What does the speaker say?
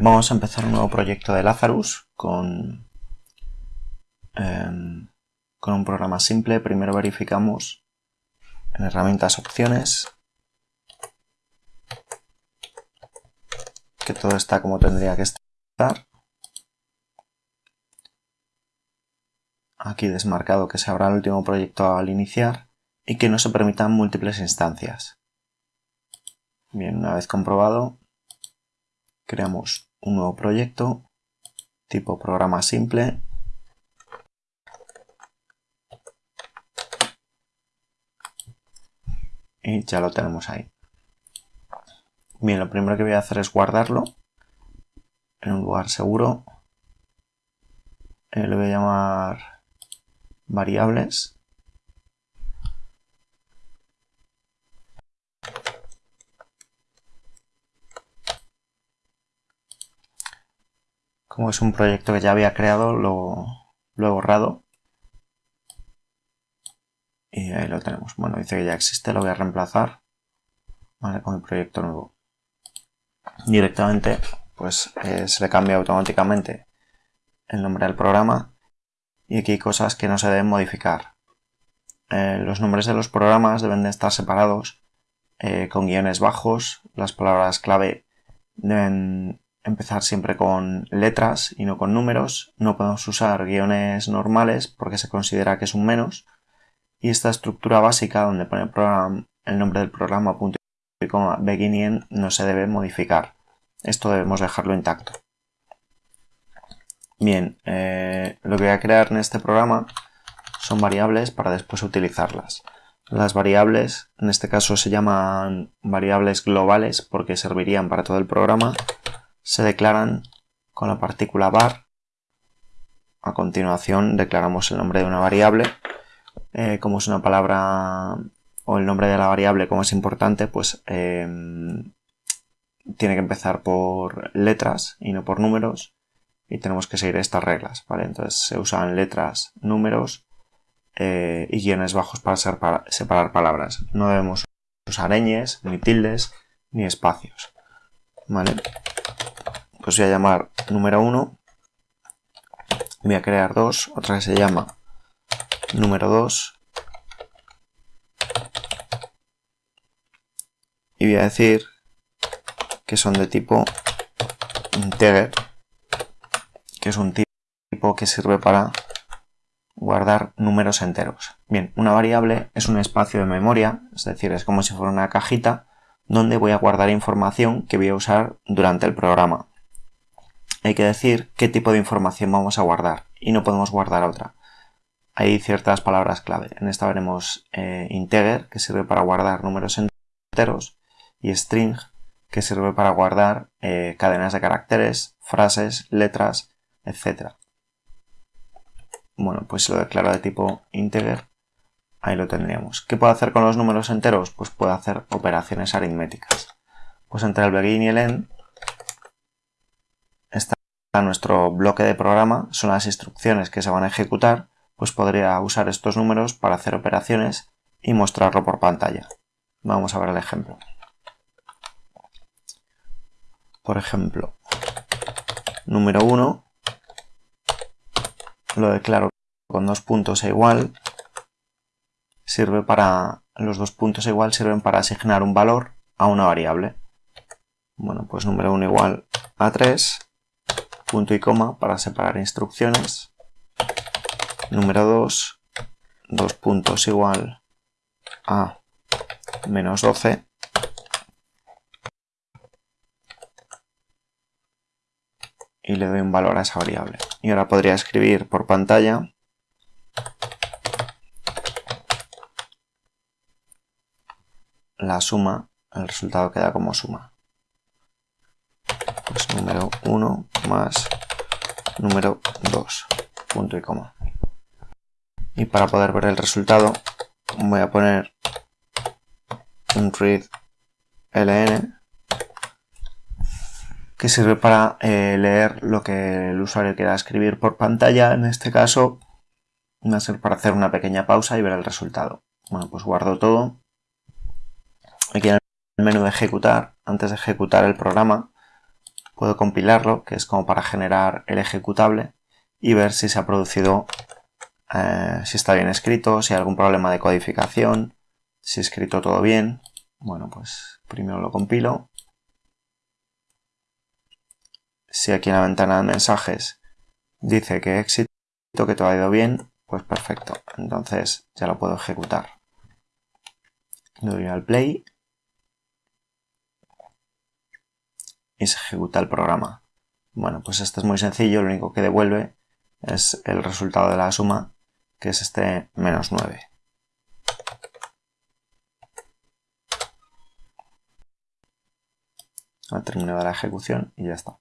Vamos a empezar un nuevo proyecto de Lazarus con, em, con un programa simple. Primero verificamos en herramientas opciones que todo está como tendría que estar. Aquí desmarcado que se abra el último proyecto al iniciar y que no se permitan múltiples instancias. Bien, una vez comprobado, creamos un nuevo proyecto tipo programa simple y ya lo tenemos ahí. Bien, lo primero que voy a hacer es guardarlo en un lugar seguro. Eh, le voy a llamar variables como es un proyecto que ya había creado, lo, he borrado. Y ahí lo tenemos. Bueno, dice que ya existe, lo voy a reemplazar con el proyecto nuevo. Directamente, pues eh, se le cambia automáticamente el nombre del programa y aquí hay cosas que no se deben modificar. Eh, los nombres de los programas deben de estar separados eh, con guiones bajos, las palabras clave deben empezar siempre con letras y no con números. No podemos usar guiones normales porque se considera que es un menos. Y esta estructura básica donde pone el, nombre del programa punto y coma beginning no se debe modificar. Esto debemos dejarlo intacto. Bien, eh, lo que voy a crear en este programa son variables para después utilizarlas. Las variables, en este caso se llaman variables globales porque servirían para todo el programa se declaran con la partícula var. A continuación declaramos el nombre de una variable. Eh, como es una palabra o el nombre de la variable como es importante, pues em, tiene que empezar por letras y no por números. Y tenemos que seguir estas reglas, ¿vale? Entonces se usan letras, números eh, y guiones bajos para, separar palabras. No debemos usar ñes, ni tildes, ni espacios, ¿vale? Pues voy a llamar número 1 voy a crear dos, otra que se llama número 2 y voy a decir que son de tipo integer que es un tipo que sirve para guardar números enteros. Bien, una variable es un espacio de memoria, es decir, es como si fuera una cajita donde voy a guardar información que voy a usar durante el programa hay que decir qué tipo de información vamos a guardar y no podemos guardar otra. Hay ciertas palabras clave. En esta veremos eh, integer, que sirve para guardar números enteros, y string, que sirve para guardar eh, cadenas de caracteres, frases, letras, etc. Bueno, pues si lo declaro de tipo integer, ahí lo tendríamos. ¿Qué puedo hacer con los números enteros? Pues puedo hacer operaciones aritméticas. Pues entre el begin y el end está nuestro bloque de programa, son las instrucciones que se van a ejecutar, pues podría usar estos números para hacer operaciones y mostrarlo por pantalla. Vamos a ver el ejemplo. Por ejemplo, número 1 lo declaro con dos puntos e igual. Sirve para, los dos puntos e igual sirven para asignar un valor a una variable. Bueno, pues número 1 igual a 3 punto y coma para separar instrucciones. Número 2, dos puntos igual a menos 12. Y le doy un valor a esa variable. Y ahora podría escribir por pantalla la suma, el resultado queda como suma número 1 más número 2, punto y coma. Y para poder ver el resultado voy a poner un read ln que sirve para eh, leer lo que el usuario quiera escribir por pantalla. En este caso va a ser para hacer una pequeña pausa y ver el resultado. Bueno, pues guardo todo. Aquí en el menú de ejecutar, antes de ejecutar el programa, puedo compilarlo, que es como para generar el ejecutable, y ver si se ha producido, eh, si está bien escrito, si hay algún problema de codificación, si he escrito todo bien. Bueno, pues primero lo compilo. Si aquí en la ventana de mensajes dice que éxito, que todo ha ido bien, pues perfecto. Entonces ya lo puedo ejecutar. Doy al play y se ejecuta el programa. Bueno, pues esto es muy sencillo, lo único que devuelve es el resultado de la suma, que es este menos 9. Ha terminado la ejecución y ya está.